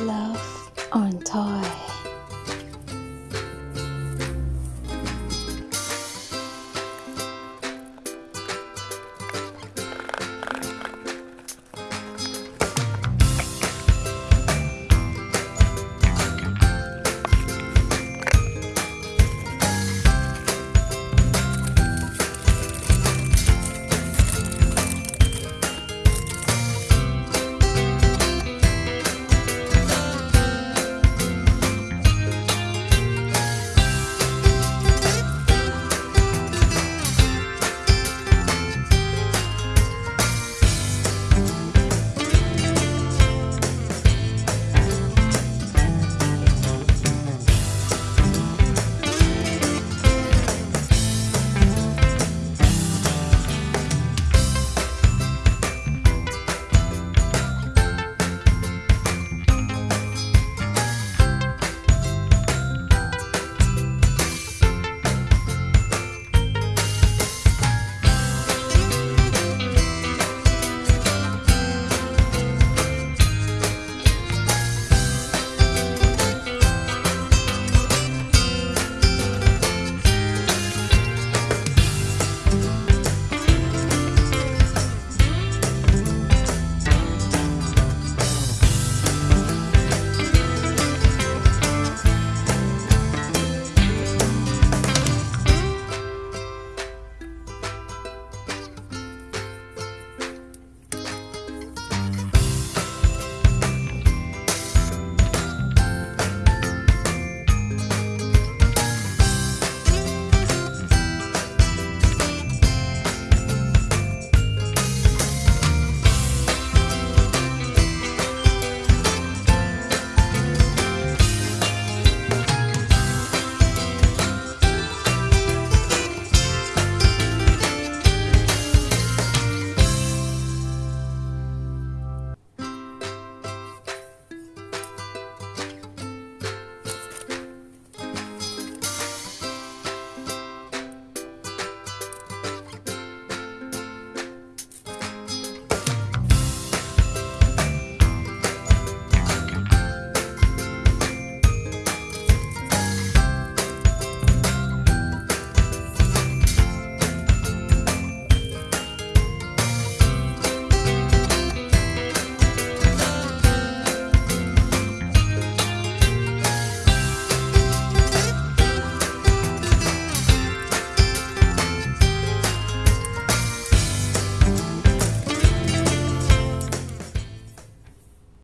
Love on Toy.